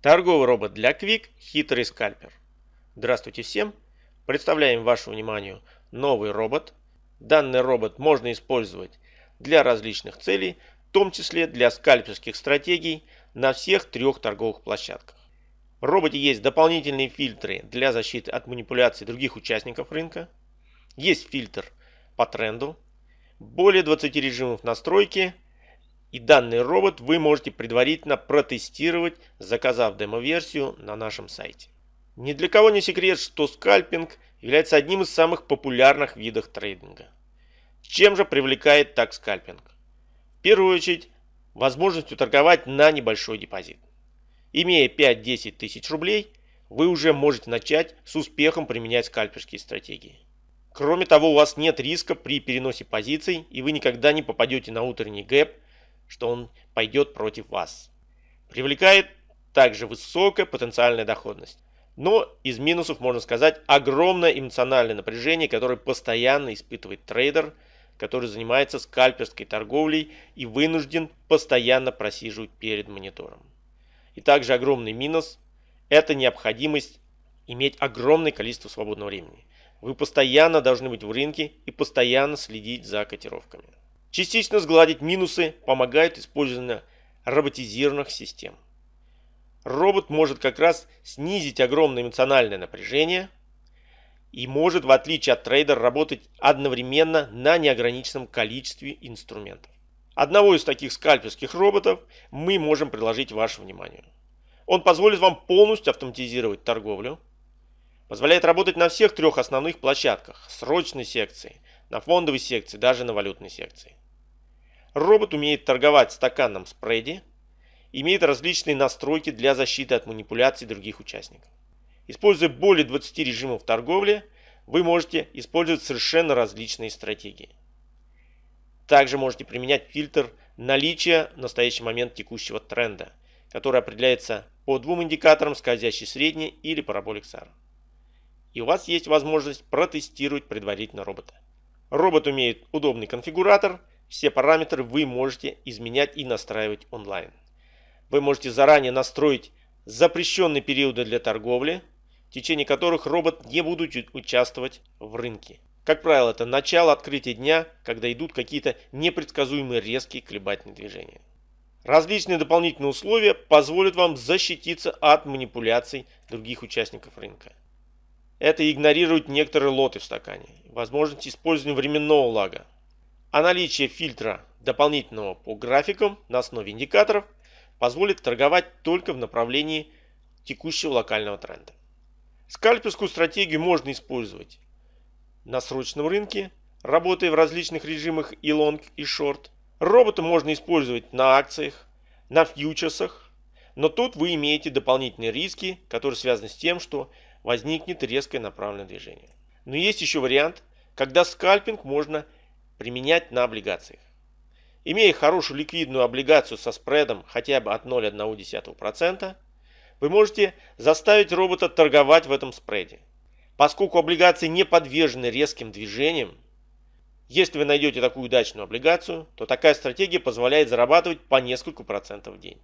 Торговый робот для Quick «Хитрый скальпер». Здравствуйте всем! Представляем вашему вниманию новый робот. Данный робот можно использовать для различных целей, в том числе для скальперских стратегий на всех трех торговых площадках. В роботе есть дополнительные фильтры для защиты от манипуляций других участников рынка. Есть фильтр по тренду, более 20 режимов настройки – и данный робот вы можете предварительно протестировать, заказав демо-версию на нашем сайте. Ни для кого не секрет, что скальпинг является одним из самых популярных видов трейдинга. Чем же привлекает так скальпинг? В первую очередь, возможностью торговать на небольшой депозит. Имея 5-10 тысяч рублей, вы уже можете начать с успехом применять скальперские стратегии. Кроме того, у вас нет риска при переносе позиций, и вы никогда не попадете на утренний гэп – что он пойдет против вас. Привлекает также высокая потенциальная доходность. Но из минусов можно сказать огромное эмоциональное напряжение, которое постоянно испытывает трейдер, который занимается скальперской торговлей и вынужден постоянно просиживать перед монитором. И также огромный минус – это необходимость иметь огромное количество свободного времени. Вы постоянно должны быть в рынке и постоянно следить за котировками. Частично сгладить минусы помогает использование роботизированных систем. Робот может как раз снизить огромное эмоциональное напряжение и может, в отличие от трейдера, работать одновременно на неограниченном количестве инструментов. Одного из таких скальперских роботов мы можем предложить вашему вниманию. Он позволит вам полностью автоматизировать торговлю, позволяет работать на всех трех основных площадках, срочной секции, на фондовой секции, даже на валютной секции. Робот умеет торговать в стаканном спреде, имеет различные настройки для защиты от манипуляций других участников. Используя более 20 режимов торговли, вы можете использовать совершенно различные стратегии. Также можете применять фильтр наличия в настоящий момент текущего тренда, который определяется по двум индикаторам скользящий средний или параболик SAR. И у вас есть возможность протестировать предварительно робота. Робот умеет удобный конфигуратор – все параметры вы можете изменять и настраивать онлайн. Вы можете заранее настроить запрещенные периоды для торговли, в течение которых робот не будет участвовать в рынке. Как правило, это начало открытия дня, когда идут какие-то непредсказуемые резкие колебательные движения. Различные дополнительные условия позволят вам защититься от манипуляций других участников рынка. Это игнорирует некоторые лоты в стакане, возможность использования временного лага, а наличие фильтра дополнительного по графикам на основе индикаторов позволит торговать только в направлении текущего локального тренда. Скальперскую стратегию можно использовать на срочном рынке, работая в различных режимах и лонг, и шорт. Робота можно использовать на акциях, на фьючерсах, но тут вы имеете дополнительные риски, которые связаны с тем, что возникнет резкое направленное движение. Но есть еще вариант, когда скальпинг можно применять на облигациях. Имея хорошую ликвидную облигацию со спредом хотя бы от 0,1%, вы можете заставить робота торговать в этом спреде. Поскольку облигации не подвержены резким движениям, если вы найдете такую удачную облигацию, то такая стратегия позволяет зарабатывать по несколько процентов в день.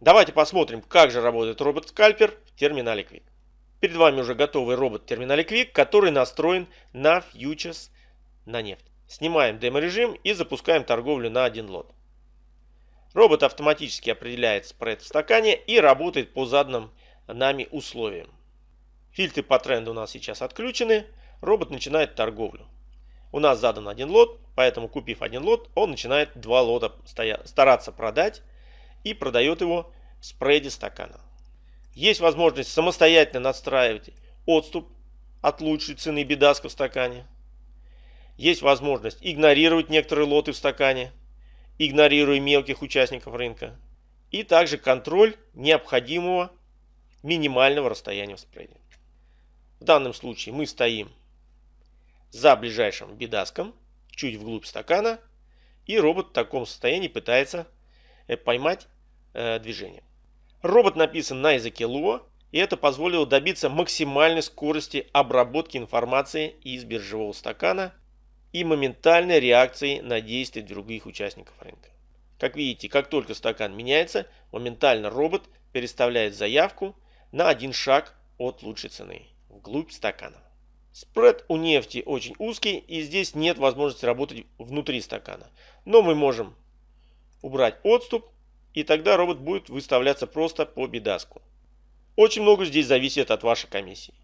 Давайте посмотрим, как же работает робот-скальпер в терминале Quick. Перед вами уже готовый робот в терминале Quick, который настроен на фьючерс на нефть. Снимаем демо-режим и запускаем торговлю на один лот. Робот автоматически определяет спред в стакане и работает по заданным нами условиям. Фильтры по тренду у нас сейчас отключены. Робот начинает торговлю. У нас задан один лот, поэтому купив один лот, он начинает два лота стараться продать и продает его в спреде стакана. Есть возможность самостоятельно настраивать отступ от лучшей цены бедаска в стакане. Есть возможность игнорировать некоторые лоты в стакане, игнорируя мелких участников рынка. И также контроль необходимого минимального расстояния в спреде. В данном случае мы стоим за ближайшим бедаском, чуть вглубь стакана, и робот в таком состоянии пытается э, поймать э, движение. Робот написан на языке Lua, и это позволило добиться максимальной скорости обработки информации из биржевого стакана и моментальной реакции на действия других участников рынка. Как видите, как только стакан меняется, моментально робот переставляет заявку на один шаг от лучшей цены, вглубь стакана. Спред у нефти очень узкий и здесь нет возможности работать внутри стакана. Но мы можем убрать отступ и тогда робот будет выставляться просто по бедаску. Очень много здесь зависит от вашей комиссии.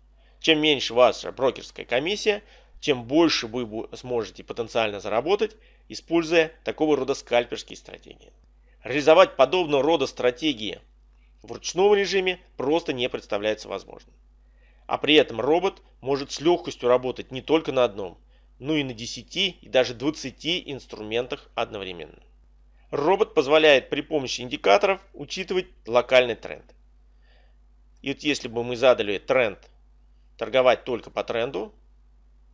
Чем меньше ваша брокерская комиссия, тем больше вы сможете потенциально заработать, используя такого рода скальперские стратегии. Реализовать подобного рода стратегии в ручном режиме просто не представляется возможным. А при этом робот может с легкостью работать не только на одном, но и на 10 и даже 20 инструментах одновременно. Робот позволяет при помощи индикаторов учитывать локальный тренд. И вот если бы мы задали тренд торговать только по тренду,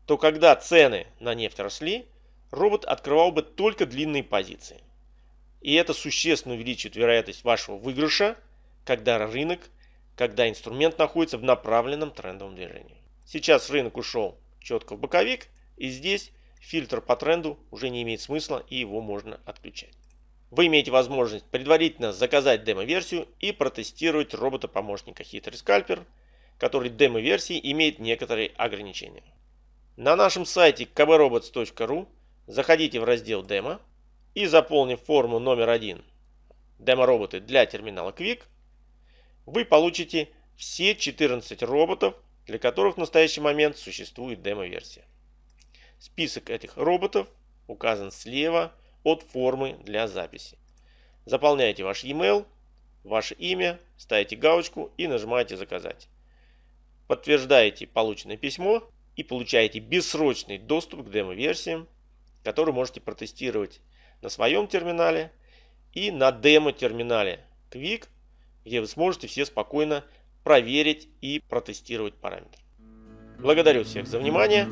то когда цены на нефть росли, робот открывал бы только длинные позиции. И это существенно увеличит вероятность вашего выигрыша, когда рынок когда инструмент находится в направленном трендовом движении. Сейчас рынок ушел четко в боковик, и здесь фильтр по тренду уже не имеет смысла, и его можно отключать. Вы имеете возможность предварительно заказать демо-версию и протестировать робота-помощника Хитрый Скальпер, который демо-версии имеет некоторые ограничения. На нашем сайте kbrobots.ru заходите в раздел «Демо» и заполнив форму номер один «Демо-роботы для терминала Quick», вы получите все 14 роботов, для которых в настоящий момент существует демо-версия. Список этих роботов указан слева от формы для записи. Заполняете ваш e-mail, ваше имя, ставите галочку и нажимаете «Заказать». Подтверждаете полученное письмо и получаете бессрочный доступ к демо-версиям, которые можете протестировать на своем терминале и на демо-терминале Quick где вы сможете все спокойно проверить и протестировать параметры. Благодарю всех за внимание.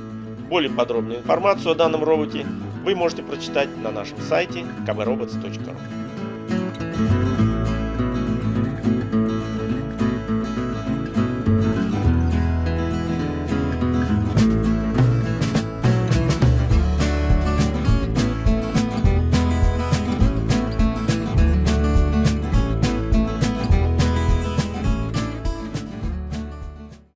Более подробную информацию о данном роботе вы можете прочитать на нашем сайте kbrobots.ru